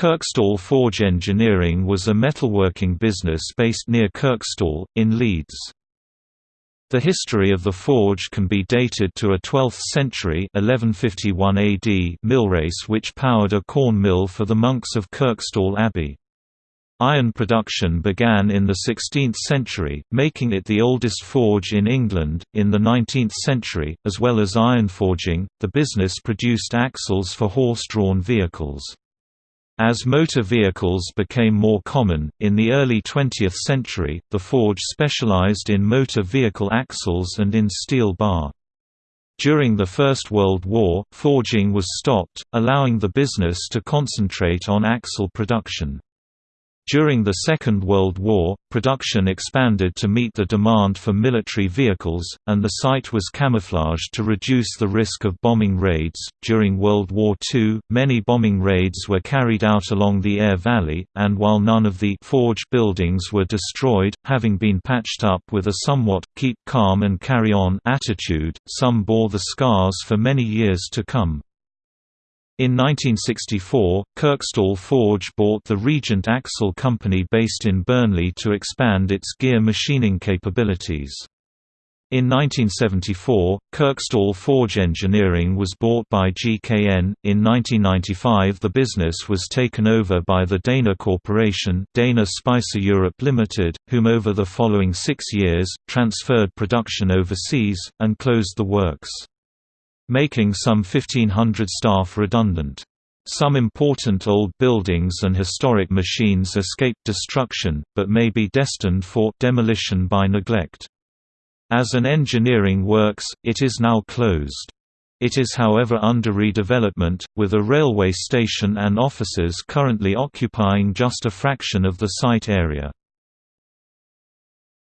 Kirkstall Forge Engineering was a metalworking business based near Kirkstall, in Leeds. The history of the forge can be dated to a 12th century 1151 AD millrace which powered a corn mill for the monks of Kirkstall Abbey. Iron production began in the 16th century, making it the oldest forge in England. In the 19th century, as well as iron forging, the business produced axles for horse drawn vehicles. As motor vehicles became more common, in the early 20th century, the forge specialized in motor vehicle axles and in steel bar. During the First World War, forging was stopped, allowing the business to concentrate on axle production. During the Second World War, production expanded to meet the demand for military vehicles, and the site was camouflaged to reduce the risk of bombing raids. During World War II, many bombing raids were carried out along the Aire Valley, and while none of the forge buildings were destroyed, having been patched up with a somewhat keep calm and carry on attitude, some bore the scars for many years to come. In 1964, Kirkstall Forge bought the Regent Axle Company based in Burnley to expand its gear machining capabilities. In 1974, Kirkstall Forge Engineering was bought by GKN. In 1995, the business was taken over by the Dana Corporation, Dana Spicer Europe Limited, whom over the following six years, transferred production overseas, and closed the works making some 1,500 staff redundant. Some important old buildings and historic machines escaped destruction, but may be destined for demolition by neglect. As an engineering works, it is now closed. It is however under redevelopment, with a railway station and offices currently occupying just a fraction of the site area.